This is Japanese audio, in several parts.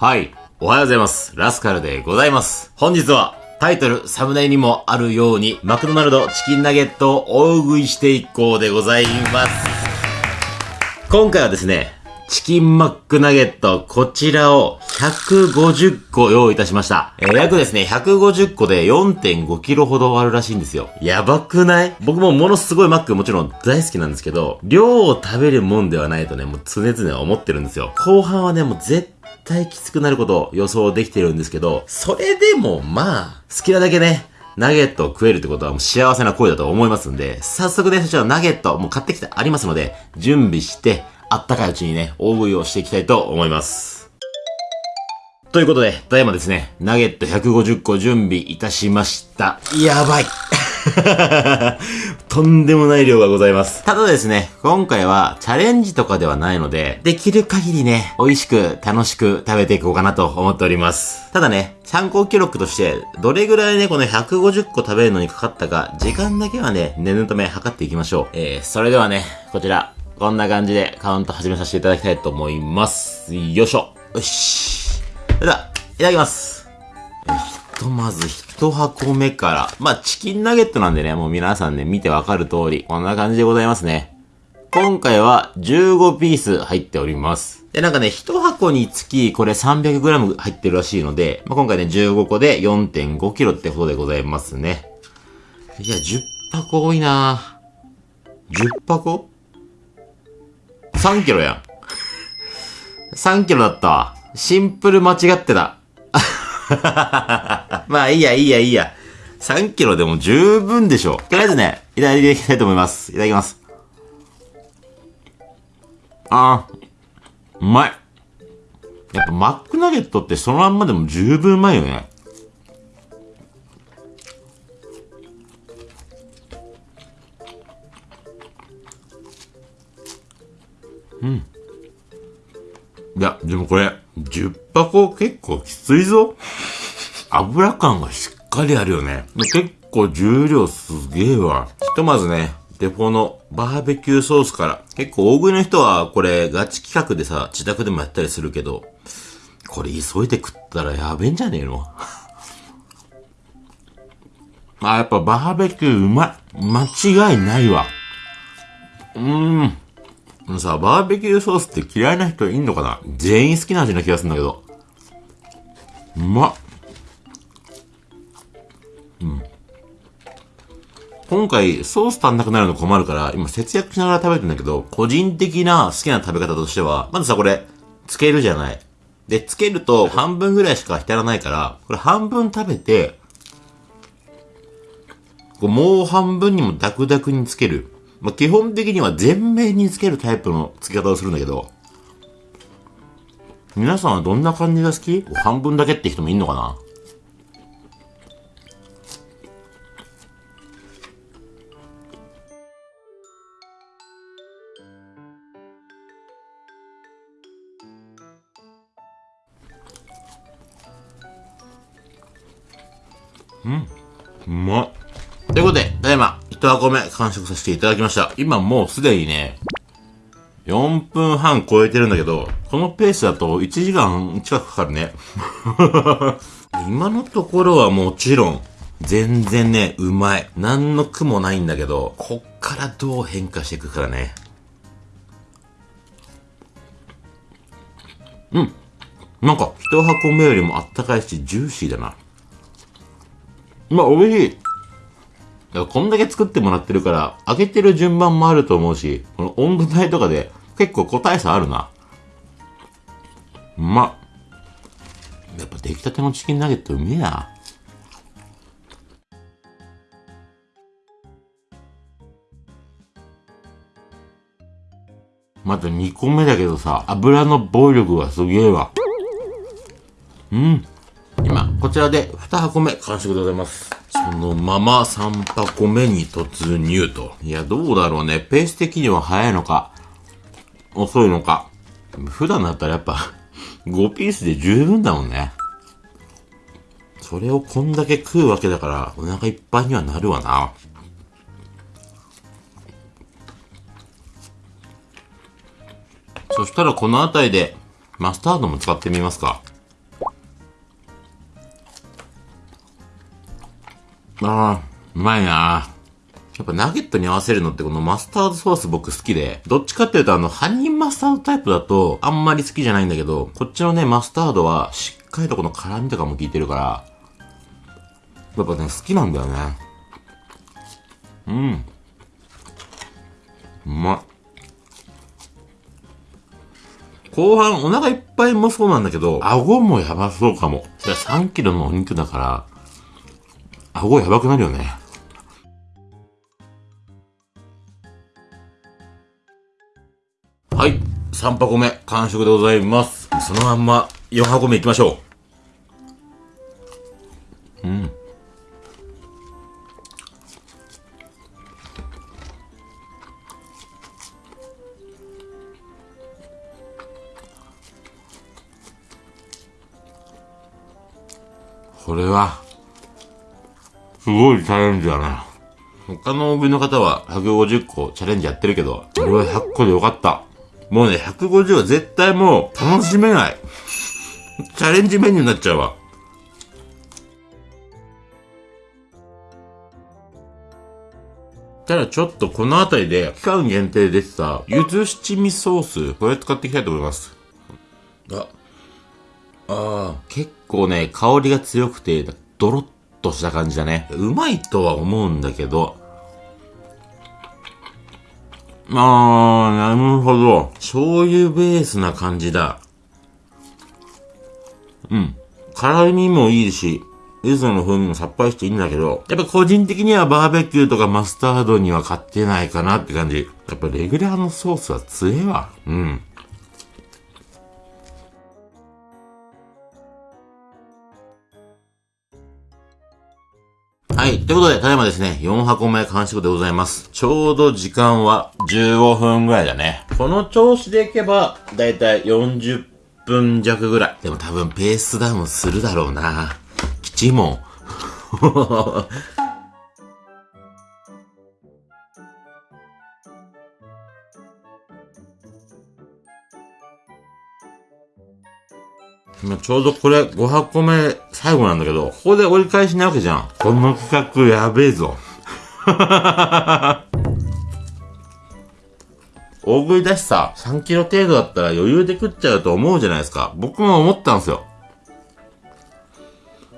はい。おはようございます。ラスカルでございます。本日は、タイトル、サムネにもあるように、マクドナルドチキンナゲットを大食いしていこうでございます。今回はですね、チキンマックナゲット、こちらを150個用意いたしました。えー、約ですね、150個で4.5キロほどあるらしいんですよ。やばくない？僕もものすごいマックもちろん大好きなんですけど、量を食べるもんではないとね、もう常々思ってるんですよ。後半はね、もう絶対きつくなることを予想できてるんですけど、それでもまあ、好きなだけね、ナゲットを食えるってことはもう幸せな声だと思いますんで、早速ね、そちらのナゲットもう買ってきてありますので、準備して、あったかいうちにね、大食いをしていきたいと思います。ということで、ただいまですね、ナゲット150個準備いたしました。やばい とんでもない量がございます。ただですね、今回はチャレンジとかではないので、できる限りね、美味しく楽しく食べていこうかなと思っております。ただね、参考記録として、どれぐらいね、この150個食べるのにかかったか、時間だけはね、念のため測っていきましょう。えー、それではね、こちら、こんな感じでカウント始めさせていただきたいと思います。よいしょ。よし。それでは、いただきます。ひとまず一箱目から。まあ、チキンナゲットなんでね、もう皆さんね、見てわかる通り、こんな感じでございますね。今回は15ピース入っております。で、なんかね、一箱につき、これ 300g 入ってるらしいので、まあ、今回ね、15個で 4.5kg ってことでございますね。いや、10箱多いなぁ10箱 ?3 キロやん。3キロだったわ。シンプル間違ってた。まあいいや、いいや、いいや。3キロでも十分でしょう。とりあえずね、いただいていきたいと思います。いただきます。あー、うまい。やっぱマックナゲットってそのまんまでも十分うまいよね。うん。いや、でもこれ、10箱結構きついぞ。油感がしっかりあるよね。結構重量すげえわ。ひとまずね、デフォのバーベキューソースから。結構大食いの人はこれガチ企画でさ、自宅でもやったりするけど、これ急いで食ったらやべえんじゃねえの？あ、やっぱバーベキューうまい。間違いないわ。うーん。さ、バーベキューソースって嫌いな人いんのかな？全員好きな味な気がするんだけど。うまっ。今回、ソース足んなくなるの困るから、今節約しながら食べてんだけど、個人的な好きな食べ方としては、まずさ、これ、つけるじゃない。で、つけると半分ぐらいしか浸らないから、これ半分食べて、こうもう半分にもダクダクにつける。まあ、基本的には全面につけるタイプの付け方をするんだけど、皆さんはどんな感じが好き？半分だけって人もいんのかな？うん。うまっ。ということで、ただいま、一箱目完食させていただきました。今もうすでにね、4分半超えてるんだけど、このペースだと1時間近くかかるね。今のところはもちろん、全然ね、うまい。何の苦もないんだけど、こっからどう変化していくからね。うん。なんか、一箱目よりもあったかいし、ジューシーだな。まあ、美味しい。こんだけ作ってもらってるから、開けてる順番もあると思うし、この温度帯とかで結構個体差あるな。うまっ。やっぱ出来たてのチキンナゲットうめえな。また2個目だけどさ、油の暴力がすげえわ。うん。今、こちらで2箱目完食でございます。そのまま3箱目に突入と。いや、どうだろうね。ペース的には早いのか、遅いのか。普段だったらやっぱ 5ピースで十分だもんね。それをこんだけ食うわけだから、お腹いっぱいにはなるわな。そしたらこの辺りで、マスタードも使ってみますか。あー、うまいなやっぱナゲットに合わせるのってこのマスタードソース僕好きで、どっちかっていうとあの、ハニーマスタードタイプだとあんまり好きじゃないんだけど、こっちのね、マスタードはしっかりとこの辛味とかも効いてるから、やっぱね、好きなんだよね。うん。うまい。後半お腹いっぱいもそうなんだけど、顎もやばそうかも。3キロのお肉だから、顎やばくなるよね。はい。3箱目、完食でございます。そのまんま4箱目行きましょう。うん。これは、すごいチャレンジだな。他の大食いの方は150個チャレンジやってるけど、俺は100個でよかった。もうね、150は絶対もう楽しめない。チャレンジメニューになっちゃうわ。ただちょっとこの辺りで期間限定でさ、ゆず七味ソース、これ使っていきたいと思います。あ、ああ、結構ね、香りが強くて、ドロッとした感じだね。うまいとは思うんだけど、ああ、なるほど。醤油ベースな感じだ。うん。辛味もいいし、柚子の風味もさっぱりしていいんだけど、やっぱ個人的にはバーベキューとかマスタードには勝ってないかなって感じ。やっぱレギュラーのソースは強えわ。うん。はい。ということで、ただいまですね、4箱目完食でございます。ちょうど時間は15分ぐらいだね。この調子でいけば、だいたい40分弱ぐらい。でも多分ペースダウンするだろうな。きちいもん。今ちょうどこれ5箱目最後なんだけど、ここで折り返しなわけじゃん。この企画やべえぞ。大食いだしさ、3キロ程度だったら余裕で食っちゃうと思うじゃないですか。僕も思ったんですよ。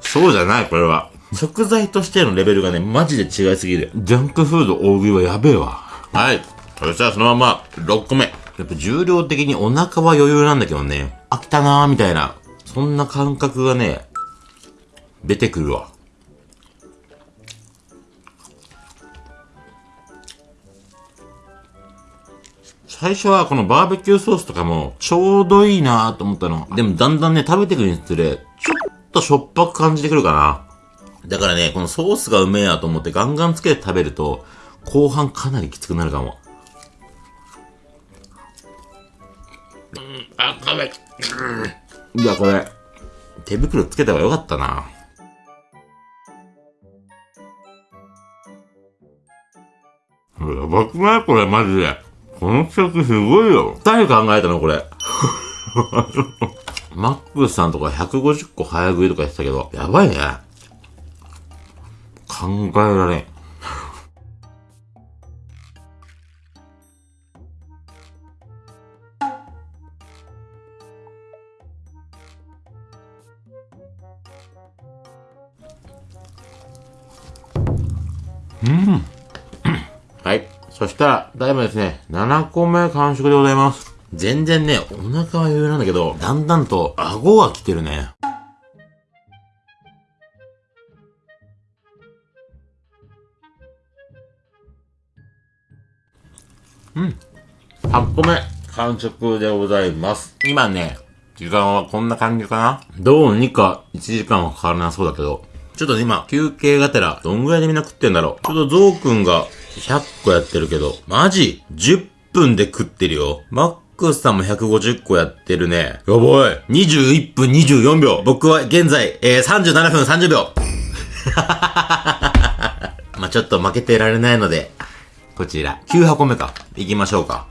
そうじゃない、これは。食材としてのレベルがね、マジで違いすぎる。ジャンクフード大食いはやべえわ。はい。そしたらそのまま、6個目。やっぱ重量的にお腹は余裕なんだけどね。飽きたなーみたいな。そんな感覚がね、出てくるわ。最初はこのバーベキューソースとかもちょうどいいなと思ったの。でもだんだんね、食べてくるにつれ、ちょっとしょっぱく感じてくるかな。だからね、このソースがうめえやと思ってガンガンつけて食べると、後半かなりきつくなるかも。うん、あ、かめ。うんいや、これ、手袋つけた方がよかったな。やばくない？これ、マジで。この企画すごいよ。誰考えたのこれ？マックスさんとか150個早食いとか言ってたけど、やばいね。考えられん。うん。はい。そしたら、だいぶですね、7個目完食でございます。全然ね、お腹は余裕なんだけど、だんだんと顎が来てるね。うん。8個目、完食でございます。今ね、時間はこんな感じかなどうにか1時間はかからなそうだけど、ちょっと今、休憩がてら、どんぐらいでみんな食ってんだろう。ちょっとゾウくんが100個やってるけど、マジ ?10 分で食ってるよ。マックスさんも150個やってるね。やばい。21分24秒。僕は現在、えー、37分30秒。まあちょっと負けてられないので、こちら、9箱目か。行きましょうか。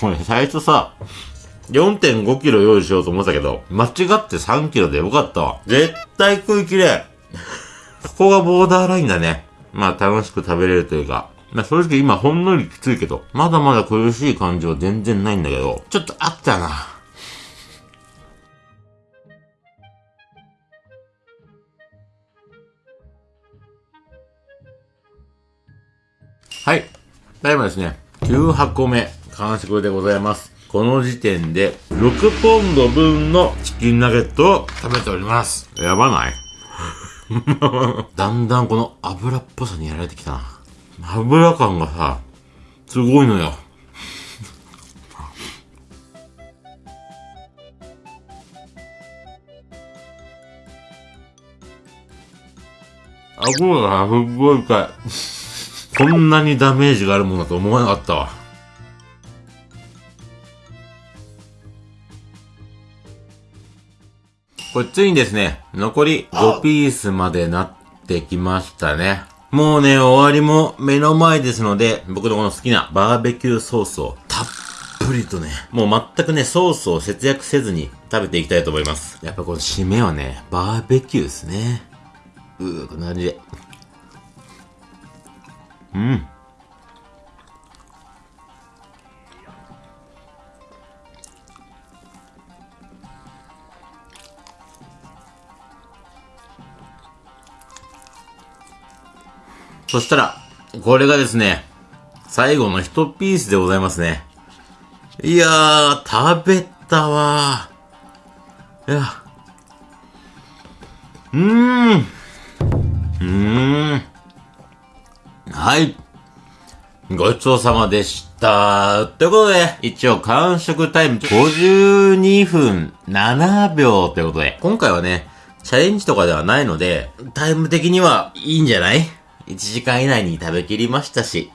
これ最初さ、4.5キロ用意しようと思ったけど、間違って3キロでよかったわ。絶対食いきれここがボーダーラインだね。まあ楽しく食べれるというか。まあ正直今ほんのりきついけど、まだまだ苦しい感じは全然ないんだけど、ちょっとあったな。はい。ただいまですね、9箱目、完食でございます。この時点で、6ポンド分のチキンナゲットを食べております。やばない？だんだんこの油っぽさにやられてきたな。油感がさ、すごいのよ。顎がすっごい深い。こんなにダメージがあるものだと思わなかったわ。これついにですね、残り5ピースまでなってきましたね。もうね、終わりも目の前ですので、僕のこの好きなバーベキューソースをたっぷりとね、もう全くね、ソースを節約せずに食べていきたいと思います。やっぱこの締めはね、バーベキューですね。うー、こんな感じで。うん。そしたら、これがですね、最後の一ピースでございますね。いやー、食べたわー。いや。うーん。うーん。はい。ごちそうさまでした。ということで、一応完食タイム52分7秒ということで、今回はね、チャレンジとかではないので、タイム的にはいいんじゃない？?1 時間以内に食べきりましたし。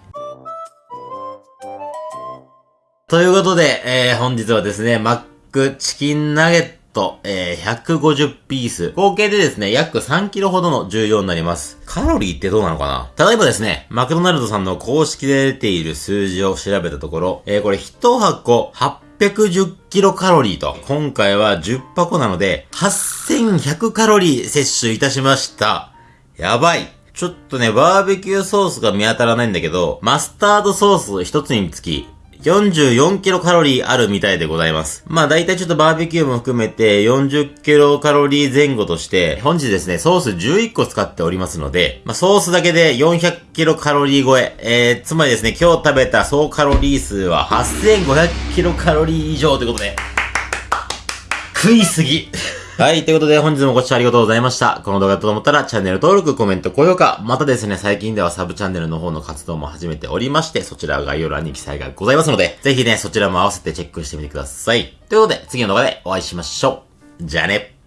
ということで、えー、本日はですね、マックチキンナゲットと、えー、150ピース。合計でですね、約3キロほどの重量になります。カロリーってどうなのかな？例えばですね、マクドナルドさんの公式で出ている数字を調べたところ、えー、これ1箱810キロカロリーと、今回は10箱なので、8100カロリー摂取いたしました。やばい。ちょっとね、バーベキューソースが見当たらないんだけど、マスタードソース一つにつき、44キロカロリーあるみたいでございます。まあ大体ちょっとバーベキューも含めて40キロカロリー前後として、本日ですね、ソース11個使っておりますので、まあソースだけで400キロカロリー超え、えー、つまりですね、今日食べた総カロリー数は8500キロカロリー以上ということで、食いすぎはい。ということで、本日もご視聴ありがとうございました。この動画だと思ったら、チャンネル登録、コメント、高評価、またですね、最近ではサブチャンネルの方の活動も始めておりまして、そちらは概要欄に記載がございますので、ぜひね、そちらも合わせてチェックしてみてください。ということで、次の動画でお会いしましょう。じゃあね。